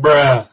Bruh.